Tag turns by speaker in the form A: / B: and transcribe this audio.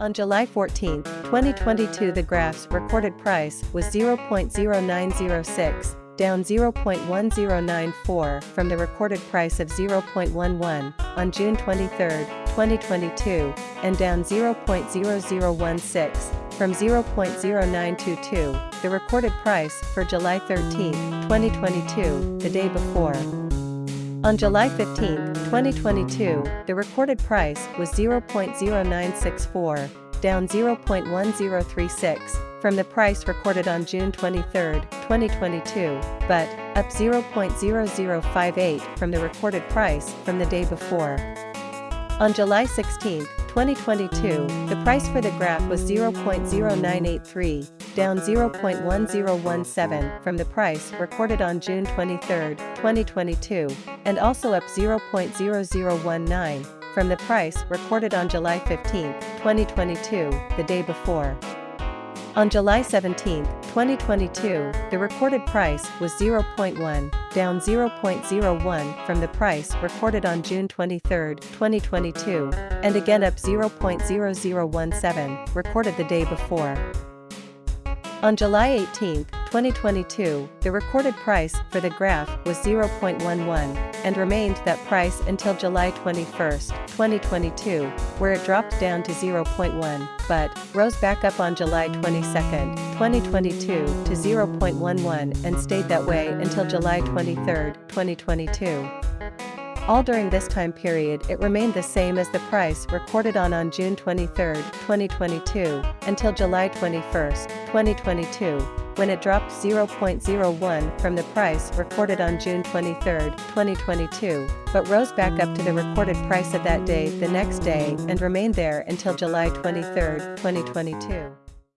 A: On July 14, 2022 the graph's recorded price was 0.0906, down 0.1094 from the recorded price of 0.11 on June 23, 2022, and down 0.0016 from 0.0922, the recorded price for July 13, 2022, the day before. On July 15, 2022, the recorded price was 0.0964, down 0.1036 from the price recorded on June 23, 2022, but up 0.0058 from the recorded price from the day before. On July 16, 2022, the price for the graph was 0.0983, down 0.1017 from the price recorded on June 23, 2022, and also up 0.0019 from the price recorded on July 15, 2022, the day before. On July 17, 2022, the recorded price was 0.1, down 0.01 from the price recorded on June 23, 2022, and again up 0.0017, recorded the day before. On July 18, 2022, the recorded price for the graph was 0.11 and remained that price until July 21, 2022, where it dropped down to 0.1, but rose back up on July 22, 2022 to 0.11 and stayed that way until July 23, 2022. All during this time period it remained the same as the price recorded on on June 23, 2022, until July 21, 2022, when it dropped 0.01 from the price recorded on June 23, 2022, but rose back up to the recorded price of that day the next day and remained there until July 23, 2022.